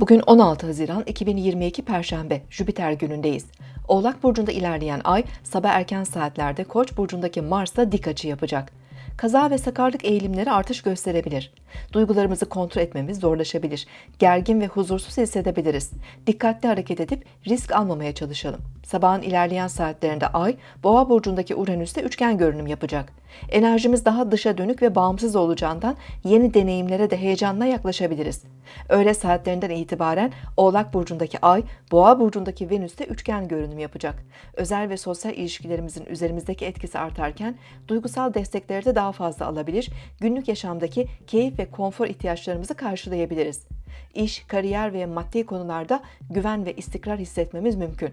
Bugün 16 Haziran 2022 Perşembe, Jüpiter günündeyiz. Oğlak Burcu'nda ilerleyen ay sabah erken saatlerde Koç Burcu'ndaki Mars'la dik açı yapacak. Kaza ve sakarlık eğilimleri artış gösterebilir. Duygularımızı kontrol etmemiz zorlaşabilir. Gergin ve huzursuz hissedebiliriz. Dikkatli hareket edip risk almamaya çalışalım. Sabahın ilerleyen saatlerinde ay Boğa burcundaki Uranüs'te üçgen görünüm yapacak. Enerjimiz daha dışa dönük ve bağımsız olacağından yeni deneyimlere de heyecanla yaklaşabiliriz. Öğle saatlerinden itibaren Oğlak burcundaki ay Boğa burcundaki Venüs'te üçgen görünüm yapacak. Özel ve sosyal ilişkilerimizin üzerimizdeki etkisi artarken duygusal destekleri de daha fazla alabilir, günlük yaşamdaki keyif konfor ihtiyaçlarımızı karşılayabiliriz. İş, kariyer ve maddi konularda güven ve istikrar hissetmemiz mümkün.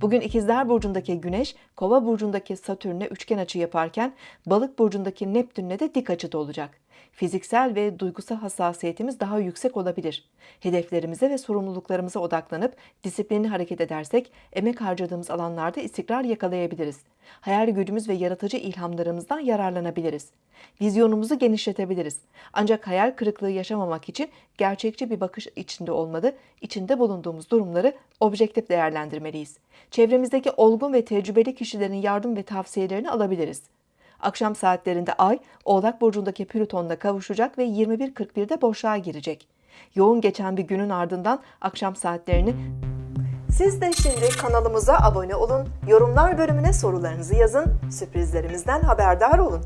Bugün İkizler Burcu'ndaki Güneş, Kova Burcu'ndaki Satürn'e üçgen açı yaparken Balık Burcu'ndaki Neptün'le de dik açıda olacak. Fiziksel ve duygusal hassasiyetimiz daha yüksek olabilir. Hedeflerimize ve sorumluluklarımıza odaklanıp disiplinli hareket edersek emek harcadığımız alanlarda istikrar yakalayabiliriz. Hayal gücümüz ve yaratıcı ilhamlarımızdan yararlanabiliriz. Vizyonumuzu genişletebiliriz. Ancak hayal kırıklığı yaşamamak için gerçekçi bir bakış içinde olmalı, içinde bulunduğumuz durumları objektif değerlendirmeliyiz. Çevremizdeki olgun ve tecrübeli kişilerin yardım ve tavsiyelerini alabiliriz. Akşam saatlerinde Ay, Oğlak Burcu'ndaki Plüton'la kavuşacak ve 21.41'de boşluğa girecek. Yoğun geçen bir günün ardından akşam saatlerini siz de şimdi kanalımıza abone olun, yorumlar bölümüne sorularınızı yazın, sürprizlerimizden haberdar olun.